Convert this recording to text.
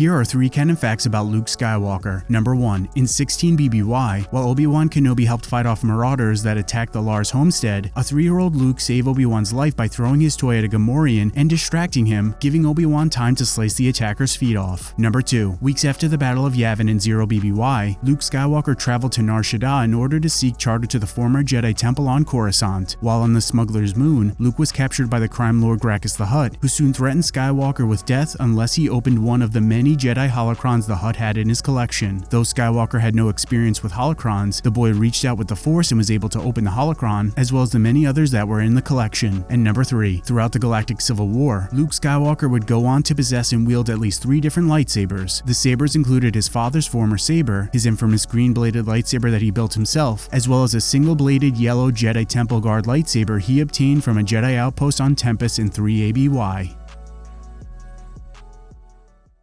Here are three canon facts about Luke Skywalker. Number 1. In 16 BBY, while Obi-Wan Kenobi helped fight off marauders that attacked the Lars homestead, a 3-year-old Luke saved Obi-Wan's life by throwing his toy at a Gamorrean and distracting him, giving Obi-Wan time to slice the attacker's feet off. Number 2. Weeks after the Battle of Yavin in 0 BBY, Luke Skywalker traveled to Nar Shaddaa in order to seek charter to the former Jedi Temple on Coruscant. While on the Smuggler's Moon, Luke was captured by the crime lord Grakkus the Hutt, who soon threatened Skywalker with death unless he opened one of the many Jedi holocrons the Hutt had in his collection. Though Skywalker had no experience with holocrons, the boy reached out with the Force and was able to open the holocron, as well as the many others that were in the collection. And number 3. Throughout the Galactic Civil War, Luke Skywalker would go on to possess and wield at least three different lightsabers. The sabers included his father's former saber, his infamous green-bladed lightsaber that he built himself, as well as a single-bladed yellow Jedi Temple Guard lightsaber he obtained from a Jedi outpost on Tempest in 3 ABY.